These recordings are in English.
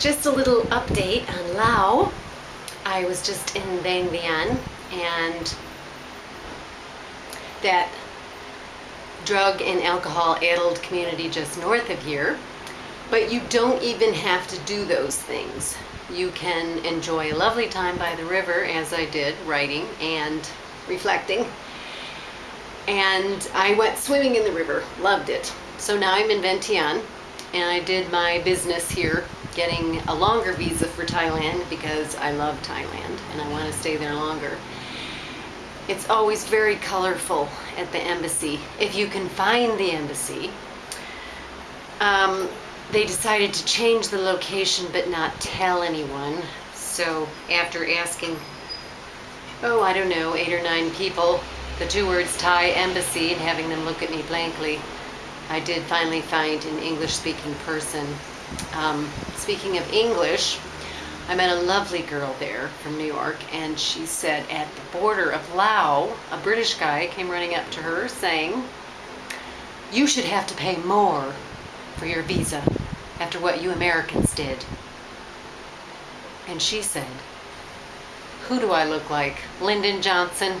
just a little update on Lao. I was just in Vang Vieng and that drug and alcohol addled community just north of here. But you don't even have to do those things. You can enjoy a lovely time by the river, as I did, writing and reflecting. And I went swimming in the river, loved it. So now I'm in Vientiane, and I did my business here, getting a longer visa for Thailand because I love Thailand and I want to stay there longer. It's always very colorful at the embassy, if you can find the embassy. Um, they decided to change the location but not tell anyone. So after asking, oh, I don't know, eight or nine people, the two words Thai embassy and having them look at me blankly, I did finally find an English-speaking person. Um, speaking of English, I met a lovely girl there from New York and she said at the border of Laos, a British guy came running up to her saying, you should have to pay more for your visa after what you Americans did. And she said, who do I look like? Lyndon Johnson?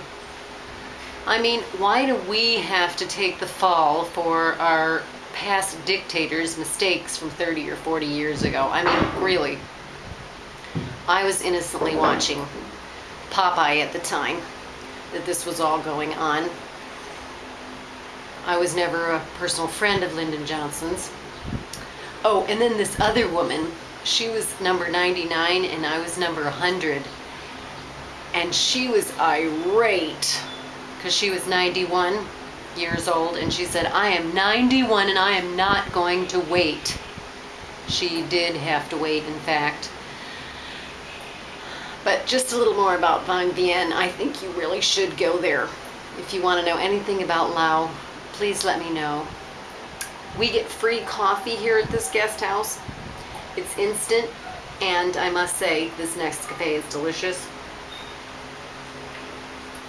I mean, why do we have to take the fall for our past dictators' mistakes from 30 or 40 years ago? I mean, really. I was innocently watching Popeye at the time that this was all going on. I was never a personal friend of Lyndon Johnson's. Oh, and then this other woman, she was number 99 and I was number 100. And she was irate because she was 91 years old and she said, I am 91 and I am not going to wait. She did have to wait, in fact. But just a little more about Vang Vieng. I think you really should go there. If you want to know anything about Lao, please let me know. We get free coffee here at this guest house. It's instant, and I must say, this Nescafé is delicious.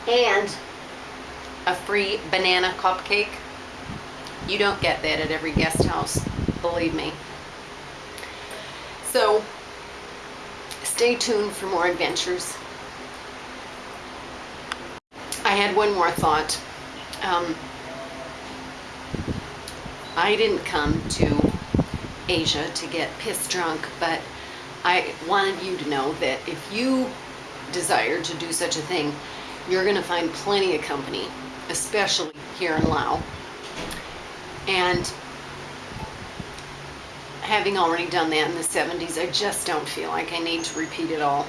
And a free banana cupcake. You don't get that at every guest house, believe me. So, stay tuned for more adventures. I had one more thought. Um, I didn't come to Asia to get piss drunk, but I wanted you to know that if you desire to do such a thing, you're going to find plenty of company, especially here in Laos. And having already done that in the 70s, I just don't feel like I need to repeat it all.